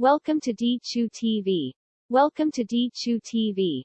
Welcome to D2 TV. Welcome to D2 TV.